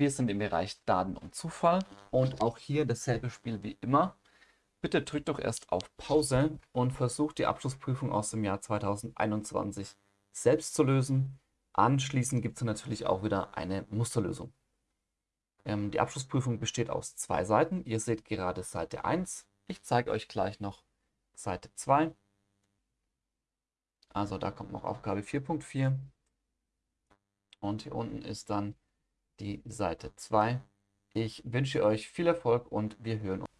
Wir sind im Bereich Daten und Zufall und auch hier dasselbe Spiel wie immer. Bitte drückt doch erst auf Pause und versucht die Abschlussprüfung aus dem Jahr 2021 selbst zu lösen. Anschließend gibt es natürlich auch wieder eine Musterlösung. Ähm, die Abschlussprüfung besteht aus zwei Seiten. Ihr seht gerade Seite 1. Ich zeige euch gleich noch Seite 2. Also da kommt noch Aufgabe 4.4. Und hier unten ist dann die Seite 2. Ich wünsche euch viel Erfolg und wir hören uns.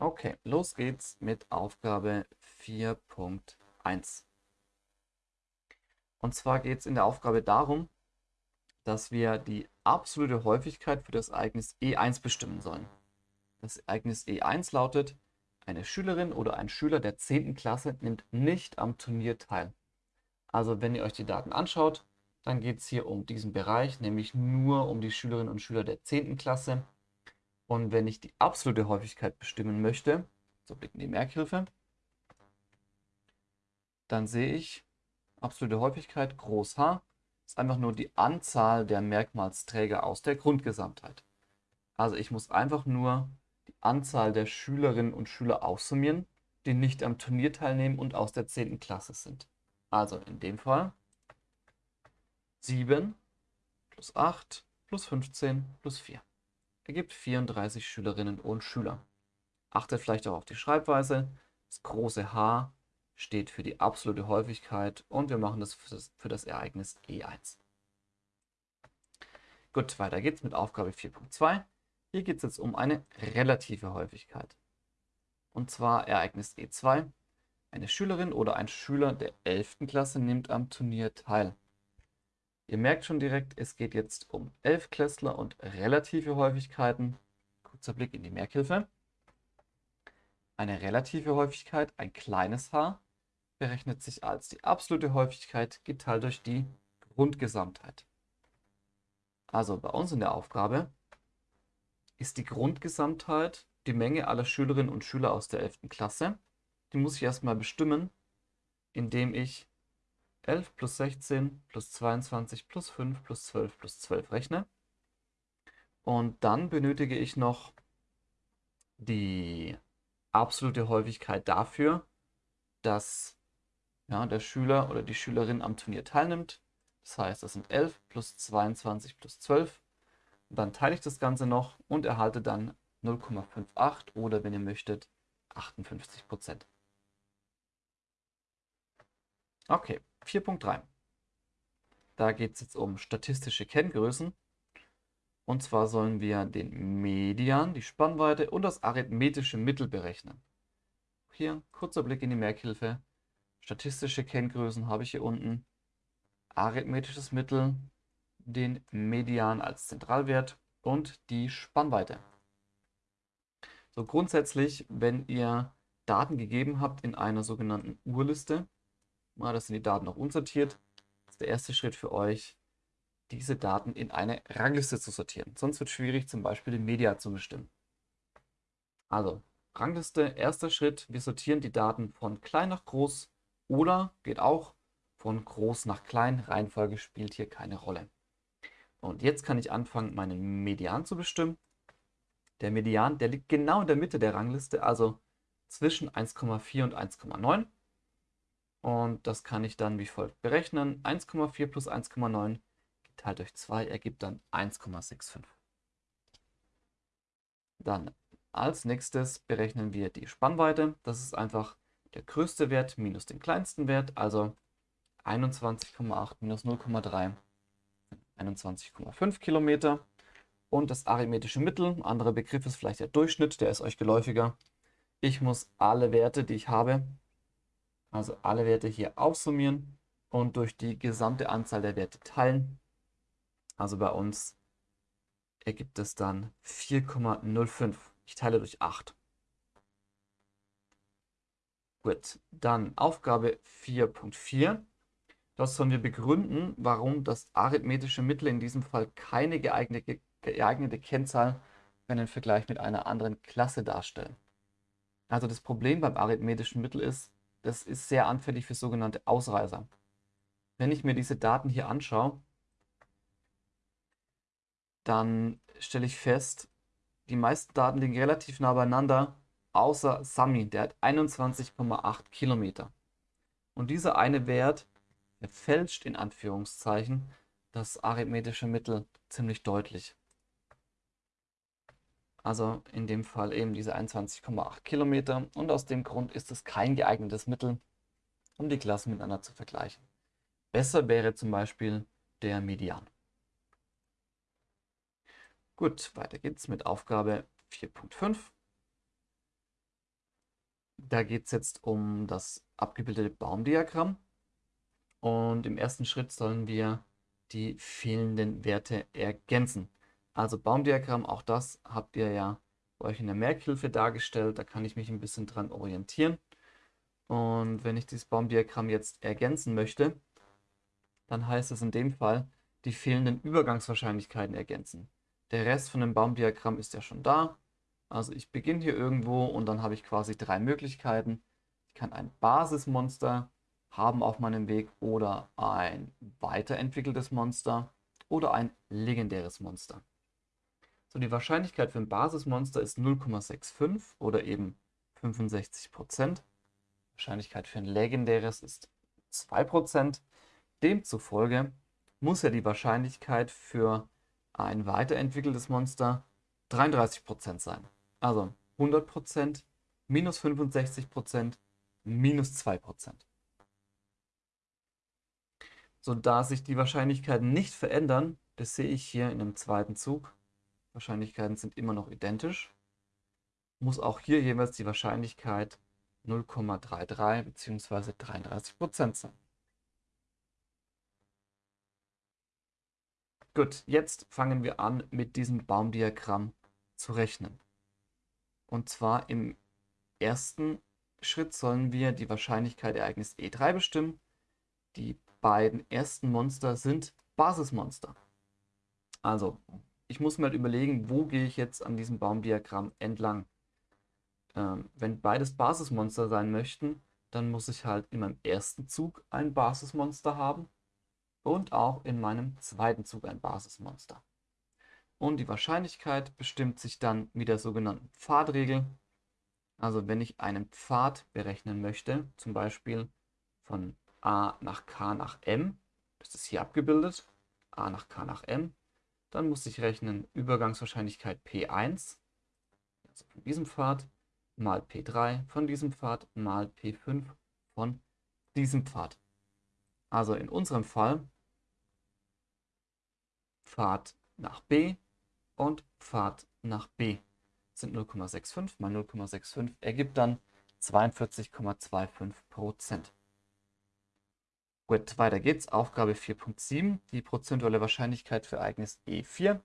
Okay, los geht's mit Aufgabe 4.1. Und zwar geht es in der Aufgabe darum, dass wir die absolute Häufigkeit für das Ereignis E1 bestimmen sollen. Das Ereignis E1 lautet, eine Schülerin oder ein Schüler der 10. Klasse nimmt nicht am Turnier teil. Also wenn ihr euch die Daten anschaut, dann geht es hier um diesen Bereich, nämlich nur um die Schülerinnen und Schüler der 10. Klasse. Und wenn ich die absolute Häufigkeit bestimmen möchte, so Blick in die Merkhilfe, dann sehe ich absolute Häufigkeit groß H ist einfach nur die Anzahl der Merkmalsträger aus der Grundgesamtheit. Also ich muss einfach nur Anzahl der Schülerinnen und Schüler aussummieren, die nicht am Turnier teilnehmen und aus der 10. Klasse sind. Also in dem Fall 7 plus 8 plus 15 plus 4 ergibt 34 Schülerinnen und Schüler. Achtet vielleicht auch auf die Schreibweise. Das große H steht für die absolute Häufigkeit und wir machen das für das, für das Ereignis E1. Gut, weiter geht's mit Aufgabe 4.2. Hier geht es jetzt um eine relative Häufigkeit. Und zwar Ereignis E2. Eine Schülerin oder ein Schüler der 11. Klasse nimmt am Turnier teil. Ihr merkt schon direkt, es geht jetzt um 11 Klässler und relative Häufigkeiten. Kurzer Blick in die Merkhilfe. Eine relative Häufigkeit, ein kleines h, berechnet sich als die absolute Häufigkeit geteilt durch die Grundgesamtheit. Also bei uns in der Aufgabe ist die Grundgesamtheit die Menge aller Schülerinnen und Schüler aus der 11. Klasse. Die muss ich erstmal bestimmen, indem ich 11 plus 16 plus 22 plus 5 plus 12 plus 12 rechne. Und dann benötige ich noch die absolute Häufigkeit dafür, dass ja, der Schüler oder die Schülerin am Turnier teilnimmt. Das heißt, das sind 11 plus 22 plus 12 dann teile ich das Ganze noch und erhalte dann 0,58 oder wenn ihr möchtet 58 Prozent. Okay, 4.3. Da geht es jetzt um statistische Kenngrößen. Und zwar sollen wir den Median, die Spannweite und das arithmetische Mittel berechnen. Hier kurzer Blick in die Merkhilfe. Statistische Kenngrößen habe ich hier unten. Arithmetisches Mittel den Median als Zentralwert und die Spannweite. So grundsätzlich, wenn ihr Daten gegeben habt in einer sogenannten Urliste, das sind die Daten noch unsortiert, ist der erste Schritt für euch, diese Daten in eine Rangliste zu sortieren. Sonst wird es schwierig, zum Beispiel den Media zu bestimmen. Also, Rangliste, erster Schritt, wir sortieren die Daten von klein nach groß oder geht auch von groß nach klein. Reihenfolge spielt hier keine Rolle. Und jetzt kann ich anfangen, meinen Median zu bestimmen. Der Median, der liegt genau in der Mitte der Rangliste, also zwischen 1,4 und 1,9. Und das kann ich dann wie folgt berechnen. 1,4 plus 1,9 geteilt durch 2 ergibt dann 1,65. Dann als nächstes berechnen wir die Spannweite. Das ist einfach der größte Wert minus den kleinsten Wert, also 21,8 minus 0,3 21,5 Kilometer. Und das arithmetische Mittel, ein anderer Begriff ist vielleicht der Durchschnitt, der ist euch geläufiger. Ich muss alle Werte, die ich habe, also alle Werte hier aufsummieren und durch die gesamte Anzahl der Werte teilen. Also bei uns ergibt es dann 4,05. Ich teile durch 8. Gut, dann Aufgabe 4.4. Das sollen wir begründen, warum das arithmetische Mittel in diesem Fall keine geeignete, geeignete Kennzahl für einen Vergleich mit einer anderen Klasse darstellen. Also das Problem beim arithmetischen Mittel ist, das ist sehr anfällig für sogenannte Ausreißer. Wenn ich mir diese Daten hier anschaue, dann stelle ich fest, die meisten Daten liegen relativ nah beieinander, außer Sami, der hat 21,8 Kilometer. Und dieser eine Wert, der fälscht in Anführungszeichen das arithmetische Mittel ziemlich deutlich. Also in dem Fall eben diese 21,8 Kilometer. Und aus dem Grund ist es kein geeignetes Mittel, um die Klassen miteinander zu vergleichen. Besser wäre zum Beispiel der Median. Gut, weiter geht's mit Aufgabe 4.5. Da geht es jetzt um das abgebildete Baumdiagramm. Und im ersten Schritt sollen wir die fehlenden Werte ergänzen. Also Baumdiagramm, auch das habt ihr ja euch in der Merkhilfe dargestellt. Da kann ich mich ein bisschen dran orientieren. Und wenn ich dieses Baumdiagramm jetzt ergänzen möchte, dann heißt es in dem Fall, die fehlenden Übergangswahrscheinlichkeiten ergänzen. Der Rest von dem Baumdiagramm ist ja schon da. Also ich beginne hier irgendwo und dann habe ich quasi drei Möglichkeiten. Ich kann ein Basismonster haben auf meinem Weg oder ein weiterentwickeltes Monster oder ein legendäres Monster. So, die Wahrscheinlichkeit für ein Basismonster ist 0,65 oder eben 65%. Wahrscheinlichkeit für ein legendäres ist 2%. Demzufolge muss ja die Wahrscheinlichkeit für ein weiterentwickeltes Monster 33% sein. Also 100%, minus 65%, minus 2%. So, da sich die Wahrscheinlichkeiten nicht verändern, das sehe ich hier in dem zweiten Zug, Wahrscheinlichkeiten sind immer noch identisch, muss auch hier jeweils die Wahrscheinlichkeit 0,33 bzw. 33% sein. Gut, jetzt fangen wir an, mit diesem Baumdiagramm zu rechnen. Und zwar im ersten Schritt sollen wir die Wahrscheinlichkeit Ereignis E3 bestimmen. Die beiden ersten Monster sind Basismonster. Also, ich muss mir halt überlegen, wo gehe ich jetzt an diesem Baumdiagramm entlang. Ähm, wenn beides Basismonster sein möchten, dann muss ich halt in meinem ersten Zug ein Basismonster haben und auch in meinem zweiten Zug ein Basismonster. Und die Wahrscheinlichkeit bestimmt sich dann mit der sogenannten Pfadregel. Also wenn ich einen Pfad berechnen möchte, zum Beispiel von a nach k nach m, das ist hier abgebildet, a nach k nach m, dann muss ich rechnen Übergangswahrscheinlichkeit P1, also von diesem Pfad, mal P3 von diesem Pfad, mal P5 von diesem Pfad. Also in unserem Fall Pfad nach B und Pfad nach B sind 0,65 mal 0,65 ergibt dann 42,25 Gut, weiter geht's. Aufgabe 4.7, die prozentuale Wahrscheinlichkeit für Ereignis E4.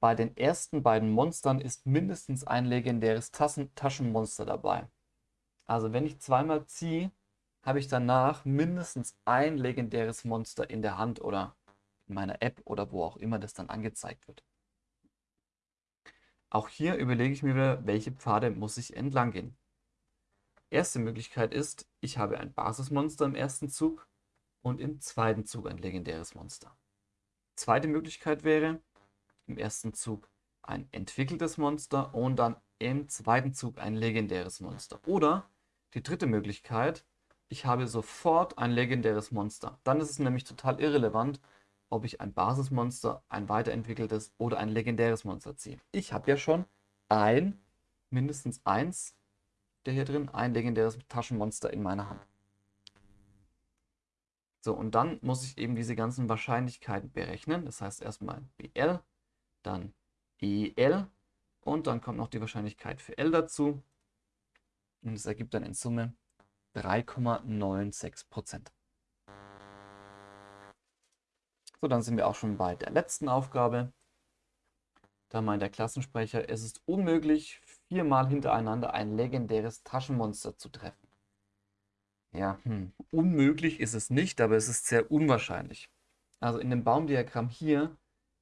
Bei den ersten beiden Monstern ist mindestens ein legendäres Tassen Taschenmonster dabei. Also wenn ich zweimal ziehe, habe ich danach mindestens ein legendäres Monster in der Hand oder in meiner App oder wo auch immer das dann angezeigt wird. Auch hier überlege ich mir wieder, welche Pfade muss ich entlang gehen. Erste Möglichkeit ist, ich habe ein Basismonster im ersten Zug und im zweiten Zug ein legendäres Monster. Zweite Möglichkeit wäre, im ersten Zug ein entwickeltes Monster und dann im zweiten Zug ein legendäres Monster. Oder die dritte Möglichkeit, ich habe sofort ein legendäres Monster. Dann ist es nämlich total irrelevant, ob ich ein Basismonster, ein weiterentwickeltes oder ein legendäres Monster ziehe. Ich habe ja schon ein, mindestens eins der hier drin, ein legendäres Taschenmonster in meiner Hand. So, und dann muss ich eben diese ganzen Wahrscheinlichkeiten berechnen. Das heißt erstmal BL, dann EL und dann kommt noch die Wahrscheinlichkeit für L dazu. Und es ergibt dann in Summe 3,96% So, dann sind wir auch schon bei der letzten Aufgabe. Da meint der Klassensprecher, es ist unmöglich, viermal hintereinander ein legendäres Taschenmonster zu treffen. Ja, hm. unmöglich ist es nicht, aber es ist sehr unwahrscheinlich. Also in dem Baumdiagramm hier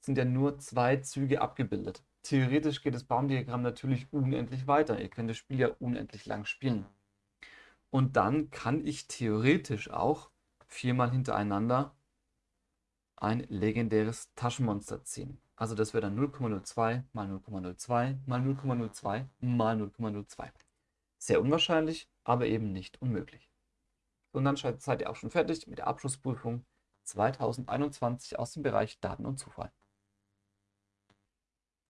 sind ja nur zwei Züge abgebildet. Theoretisch geht das Baumdiagramm natürlich unendlich weiter. Ihr könnt das Spiel ja unendlich lang spielen. Und dann kann ich theoretisch auch viermal hintereinander ein legendäres Taschenmonster ziehen. Also das wäre dann 0,02 mal 0,02 mal 0,02 mal 0,02. Sehr unwahrscheinlich, aber eben nicht unmöglich. Und dann seid ihr auch schon fertig mit der Abschlussprüfung 2021 aus dem Bereich Daten und Zufall.